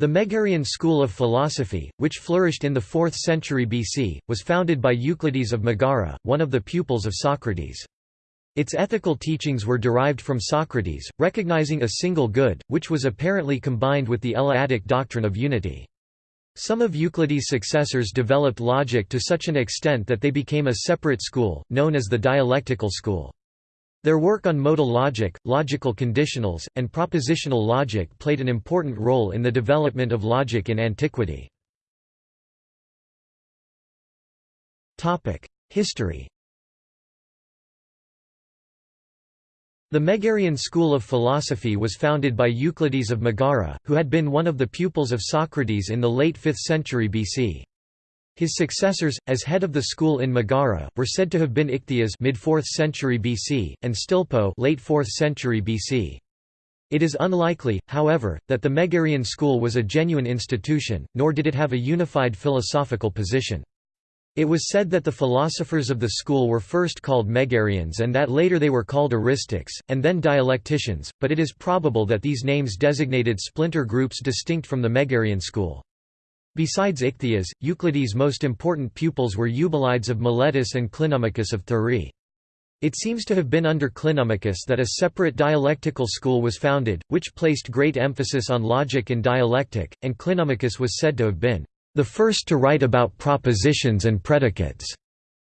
The Megarian school of philosophy, which flourished in the 4th century BC, was founded by Euclides of Megara, one of the pupils of Socrates. Its ethical teachings were derived from Socrates, recognizing a single good, which was apparently combined with the Eleatic doctrine of unity. Some of Euclides' successors developed logic to such an extent that they became a separate school, known as the dialectical school. Their work on modal logic, logical conditionals, and propositional logic played an important role in the development of logic in antiquity. History The Megarian school of philosophy was founded by Euclides of Megara, who had been one of the pupils of Socrates in the late 5th century BC. His successors, as head of the school in Megara, were said to have been Ichthyas mid-4th century BC, and Stilpo late 4th century BC. It is unlikely, however, that the Megarian school was a genuine institution, nor did it have a unified philosophical position. It was said that the philosophers of the school were first called Megarians and that later they were called Eristics, and then dialecticians, but it is probable that these names designated splinter groups distinct from the Megarian school. Besides Ichthyas, Euclides' most important pupils were Eubulides of Miletus and Clinomachus of Thurii. It seems to have been under Clinomachus that a separate dialectical school was founded, which placed great emphasis on logic and dialectic, and Clinomachus was said to have been the first to write about propositions and predicates.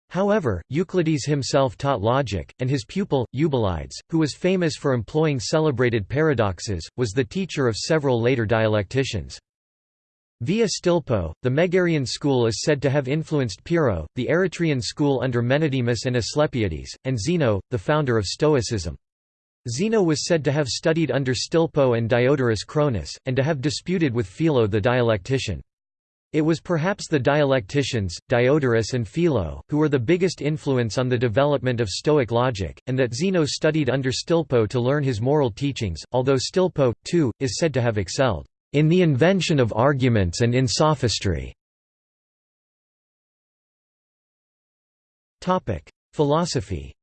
However, Euclides himself taught logic, and his pupil, Eubulides, who was famous for employing celebrated paradoxes, was the teacher of several later dialecticians. Via Stilpo, the Megarian school is said to have influenced Pyrrho, the Eretrian school under Menedemus and Asclepiades, and Zeno, the founder of Stoicism. Zeno was said to have studied under Stilpo and Diodorus Cronus, and to have disputed with Philo the dialectician. It was perhaps the dialecticians, Diodorus and Philo, who were the biggest influence on the development of Stoic logic, and that Zeno studied under Stilpo to learn his moral teachings, although Stilpo, too, is said to have excelled in the invention of arguments and in sophistry. Philosophy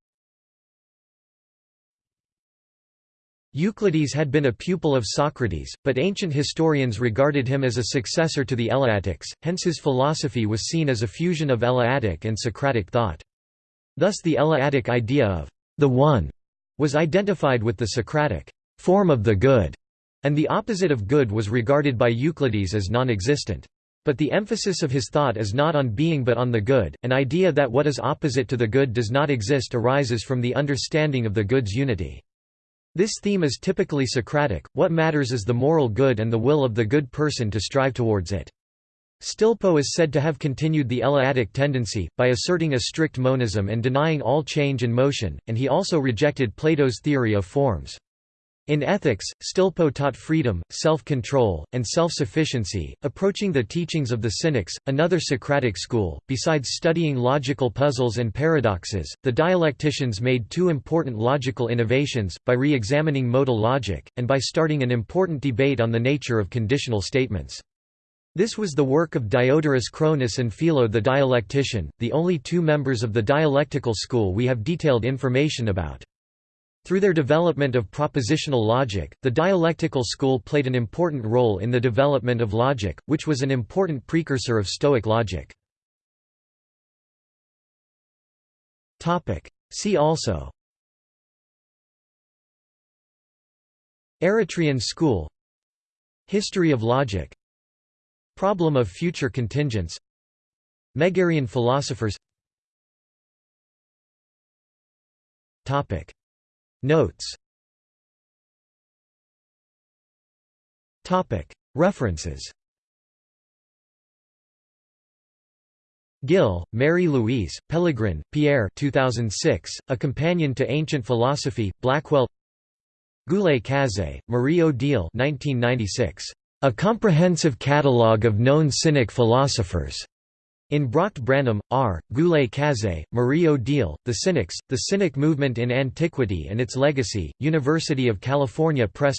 Euclides had been a pupil of Socrates, but ancient historians regarded him as a successor to the Eleatics, hence his philosophy was seen as a fusion of Eleatic and Socratic thought. Thus the Eleatic idea of the One was identified with the Socratic form of the good and the opposite of good was regarded by Euclides as non-existent. But the emphasis of his thought is not on being but on the good, an idea that what is opposite to the good does not exist arises from the understanding of the good's unity. This theme is typically Socratic, what matters is the moral good and the will of the good person to strive towards it. Stilpo is said to have continued the Eleatic tendency, by asserting a strict monism and denying all change and motion, and he also rejected Plato's theory of forms. In ethics, Stilpo taught freedom, self-control, and self-sufficiency, approaching the teachings of the Cynics, another Socratic school. Besides studying logical puzzles and paradoxes, the dialecticians made two important logical innovations, by re-examining modal logic, and by starting an important debate on the nature of conditional statements. This was the work of Diodorus Cronus and Philo the dialectician, the only two members of the dialectical school we have detailed information about. Through their development of propositional logic, the dialectical school played an important role in the development of logic, which was an important precursor of Stoic logic. See also. Eretrian school. History of logic. Problem of future contingents. Megarian philosophers Notes References Gill, Mary Louise, Pellegrin, Pierre 2006, A Companion to Ancient Philosophy, Blackwell Goulet-Cazé, Marie-Odile 1996. A Comprehensive Catalogue of Known Cynic Philosophers. In Bracht Branham, R., Goulet-Cazé, Marie-Odile, The Cynics, The Cynic Movement in Antiquity and Its Legacy, University of California Press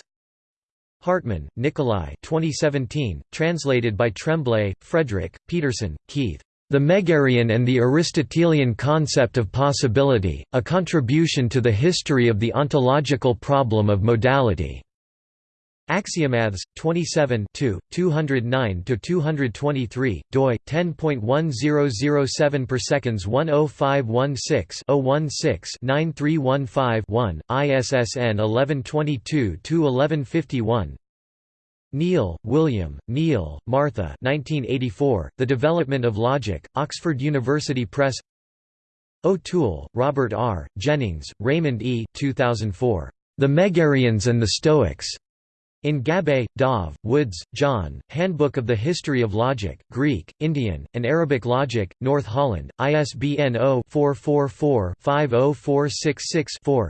Hartman, Nikolai 2017, translated by Tremblay, Frederick, Peterson, Keith. The Megarian and the Aristotelian Concept of Possibility, A Contribution to the History of the Ontological Problem of Modality. Axiomathes 27 209-223, doi 10.1007 per seconds 10516-016-9315-1, ISSN 1122-1151. Kneale, William, Kneale, Martha 1984, The Development of Logic, Oxford University Press O'Toole, Robert R., Jennings, Raymond E. 2004. The Megarians and the Stoics. In Gabbay, Dov, Woods, John, Handbook of the History of Logic, Greek, Indian, and Arabic Logic, North Holland, ISBN 0-444-50466-4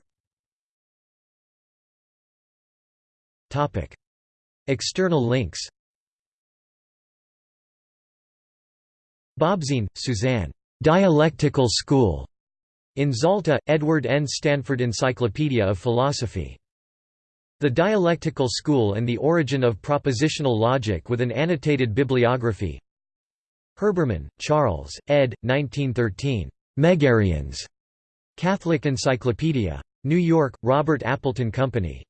External links Bobzien, Suzanne. Dialectical School. In Zalta, Edward N. Stanford Encyclopedia of Philosophy. The Dialectical School and the Origin of Propositional Logic with an annotated bibliography Herbermann, Charles, ed. 1913. Megarians. Catholic Encyclopedia. New York, Robert Appleton Company.